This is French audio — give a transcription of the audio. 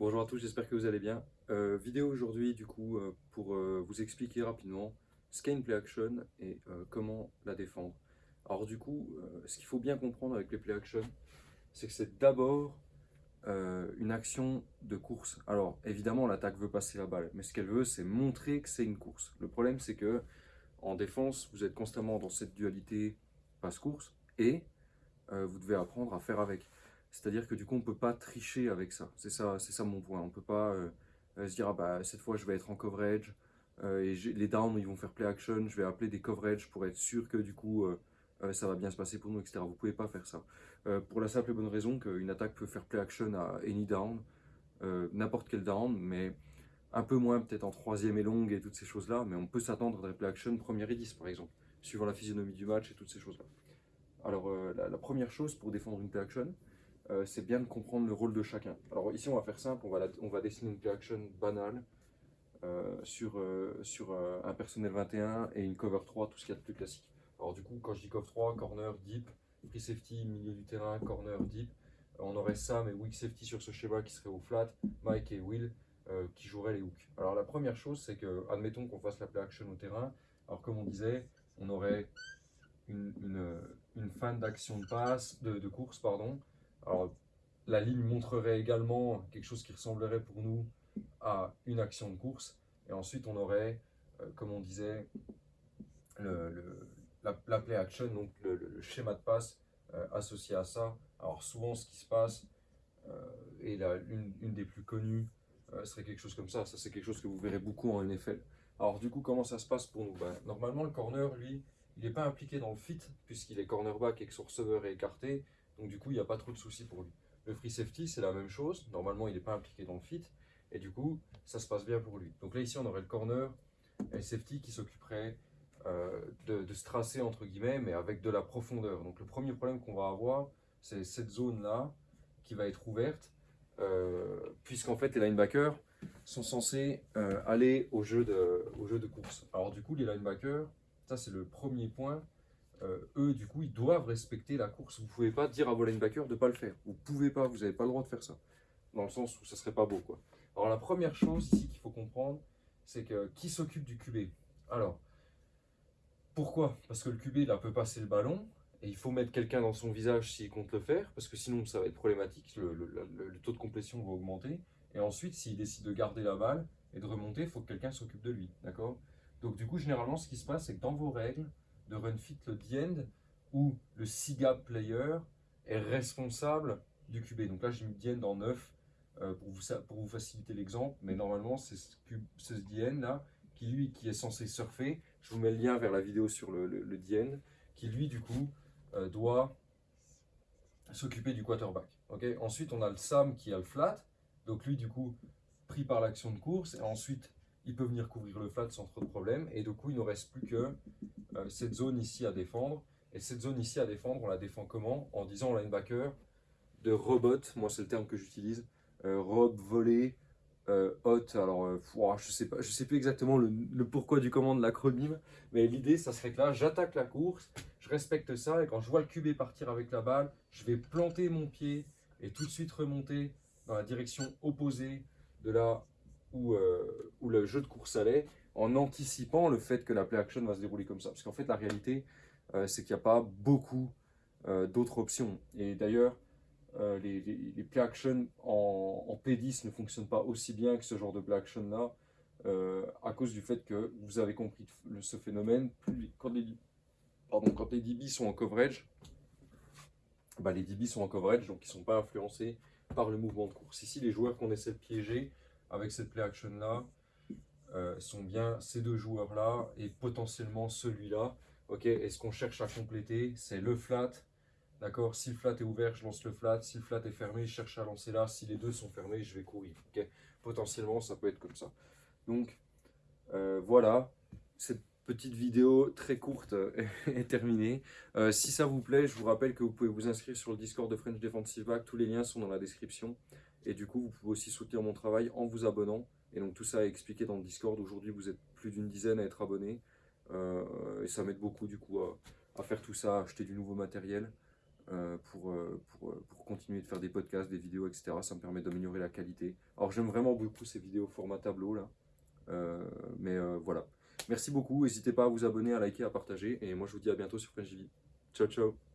Bonjour à tous, j'espère que vous allez bien. Euh, vidéo aujourd'hui du coup euh, pour euh, vous expliquer rapidement ce qu'est une play action et comment la défendre. Alors du coup, ce qu'il faut bien comprendre avec les play action, c'est que c'est d'abord une action de course. Alors évidemment l'attaque veut passer la balle, mais ce qu'elle veut c'est montrer que c'est une course. Le problème c'est que en défense, vous êtes constamment dans cette dualité passe-course et vous devez apprendre à faire avec. C'est-à-dire que du coup, on ne peut pas tricher avec ça. C'est ça, ça mon point. On ne peut pas euh, euh, se dire, ah bah, cette fois, je vais être en coverage, euh, et les downs, ils vont faire play action, je vais appeler des coverage pour être sûr que du coup, ça va bien se passer pour nous, etc. Vous ne pouvez pas faire ça. pour la simple et bonne raison qu'une attaque peut faire play action à any down, n'importe quel down, mais un peu moins peut-être en troisième et longue et toutes ces choses-là, mais on peut s'attendre à des play action première et 10 par exemple, suivant la physionomie du match et toutes ces choses-là. Alors la, première chose pour défendre une play action, euh, c'est bien de comprendre le rôle de chacun. Alors ici, on va faire simple, on va, dessiner une play action banale euh, sur, euh, un personnel 21 et une cover 3, tout ce qu'il y a de plus classique. Alors du coup, quand je dis cover 3, corner, deep, free safety, milieu du terrain, corner, deep, on aurait Sam et weak safety sur ce schéma qui serait au flat, Mike et Will qui joueraient les hooks. Alors la première chose, c'est que, admettons qu'on fasse la play action au terrain, alors comme on disait, on aurait une, fan d'action de passe, de course, pardon, alors, la ligne montrerait également quelque chose qui ressemblerait pour nous à une action de course. Et ensuite, on aurait, euh, comme on disait, le, la, play action, donc le, schéma de passe euh, associé à ça. Alors, souvent, ce qui se passe, euh, et la, une, des plus connues, serait quelque chose comme ça. Ça, c'est quelque chose que vous verrez beaucoup en NFL. Alors, du coup, comment ça se passe pour nous? Ben, Normalement, le corner, lui, il n'est pas impliqué dans le fit, puisqu'il est cornerback et que son receveur est écarté. Donc du coup, il n'y a pas trop de soucis pour lui. Le free safety, c'est la même chose. Normalement, il n'est pas impliqué dans le fit. Et du coup, ça se passe bien pour lui. Donc là, ici, on aurait le corner et le safety qui s'occuperait euh, de, se tracer, entre guillemets, mais avec de la profondeur. Donc le premier problème qu'on va avoir, c'est cette zone-là qui va être ouverte, euh, puisqu'en fait, les linebackers sont censés euh, aller au jeu, de, au jeu de course. Alors du coup, les linebackers, ça c'est le premier point, euh, eux, du coup, ils doivent respecter la course. Vous ne pouvez pas dire à vos linebackers de ne pas le faire. Vous ne pouvez pas, vous n'avez pas le droit de faire ça. Dans le sens où ça serait pas beau. Quoi. Alors, la première chose ici qu'il faut comprendre, c'est que qui s'occupe du QB Alors, pourquoi? Parce que le QB, là, peut passer le ballon, et il faut mettre quelqu'un dans son visage s'il compte le faire, parce que sinon, ça va être problématique, le, le taux de complétion va augmenter. Et ensuite, s'il décide de garder la balle et de remonter, il faut que quelqu'un s'occupe de lui. D'accord? Donc, du coup, généralement, ce qui se passe, c'est que dans vos règles, de run fit le end où le SIGAP player est responsable du QB. Donc là, j'ai mis DN en 9 euh, pour, vous, pour vous faciliter l'exemple, mais normalement, c'est ce, DN là qui lui qui est censé surfer. Je vous mets le lien vers la vidéo sur le, le, qui lui, du coup, euh, doit s'occuper du quarterback. ok? Ensuite, on a le SAM qui a le flat, donc lui, du coup, pris par l'action de course, et ensuite, il peut venir couvrir le flat sans trop de problème, et du coup, il ne reste plus que euh, cette zone ici à défendre. Et cette zone ici à défendre, on la défend comment? En disant au linebacker de robot, moi c'est le terme que j'utilise, euh, rob, voler, euh, hot. Alors, je sais pas, je sais plus exactement le, pourquoi du comment de l'acronyme, mais l'idée, ça serait que là, j'attaque la course, je respecte ça, et quand je vois le QB partir avec la balle, je vais planter mon pied et tout de suite remonter dans la direction opposée de où, où le jeu de course allait, en anticipant le fait que la play action va se dérouler comme ça. Parce qu'en fait, la réalité, euh, c'est qu'il n'y a pas beaucoup euh, d'autres options. Et d'ailleurs, euh, les, play action en, P10 ne fonctionnent pas aussi bien que ce genre de play action là, à cause du fait que vous avez compris ce phénomène. quand, les, pardon, quand DB sont en coverage, bah les DB sont en coverage, donc ils ne sont pas influencés par le mouvement de course. Ici, les joueurs qu'on essaie de piéger avec cette play action là, euh, sont bien ces deux joueurs-là et potentiellement celui-là. Ok, et ce qu'on cherche à compléter, c'est le flat. D'accord? Si le flat est ouvert, je lance le flat. Si le flat est fermé, je cherche à lancer là. Si les deux sont fermés, je vais courir. Ok? Potentiellement, ça peut être comme ça. Donc, euh, voilà. Cette petite vidéo très courte est terminée. Euh, si ça vous plaît, je vous rappelle que vous pouvez vous inscrire sur le Discord de French Defensive Back. Tous les liens sont dans la description. Et du coup, vous pouvez aussi soutenir mon travail en vous abonnant. Et donc tout ça est expliqué dans le Discord. Aujourd'hui, vous êtes plus d'une dizaine à être abonnés. Euh, et ça m'aide beaucoup du coup à, faire tout ça, à acheter du nouveau matériel. euh, pour, euh, pour, continuer de faire des podcasts, des vidéos, etc. Ça me permet d'améliorer la qualité. Alors j'aime vraiment beaucoup ces vidéos format tableau là. Mais voilà. Merci beaucoup. N'hésitez pas à vous abonner, à liker, à partager. Et moi je vous dis à bientôt sur FrenchJV. Ciao ciao